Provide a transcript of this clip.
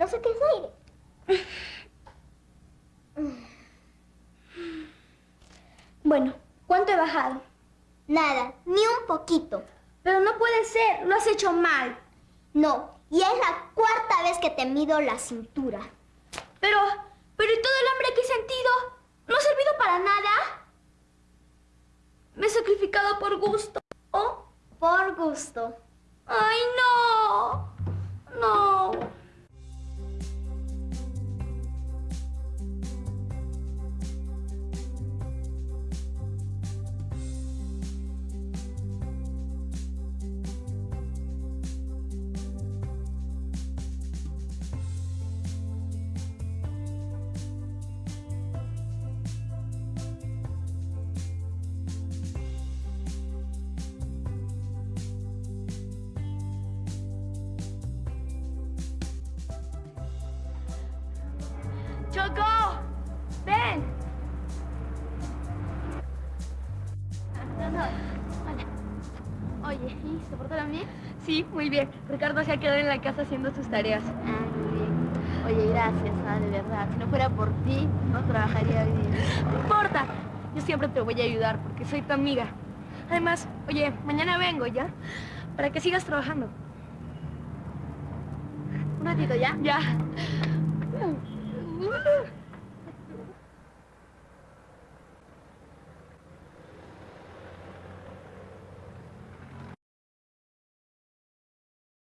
No sé qué es aire. Bueno, ¿cuánto he bajado? Nada, ni un poquito. Pero no puede ser, lo has hecho mal. No, y es la cuarta vez que te mido la cintura. Pero, pero ¿y todo el hambre que he sentido? ¿No ha servido para nada? Me he sacrificado por gusto. ¿Oh? Por gusto. ¡Ay, no! Choco, ven. Oye, ¿y se portaron bien? Sí, muy bien. Ricardo se ha quedado en la casa haciendo sus tareas. Ah, muy bien. Oye, gracias, ah, de verdad. Si no fuera por ti, no trabajaría bien. No importa. Yo siempre te voy a ayudar porque soy tu amiga. Además, oye, mañana vengo, ¿ya? Para que sigas trabajando. Un ratito, ¿ya? Ya. Woo!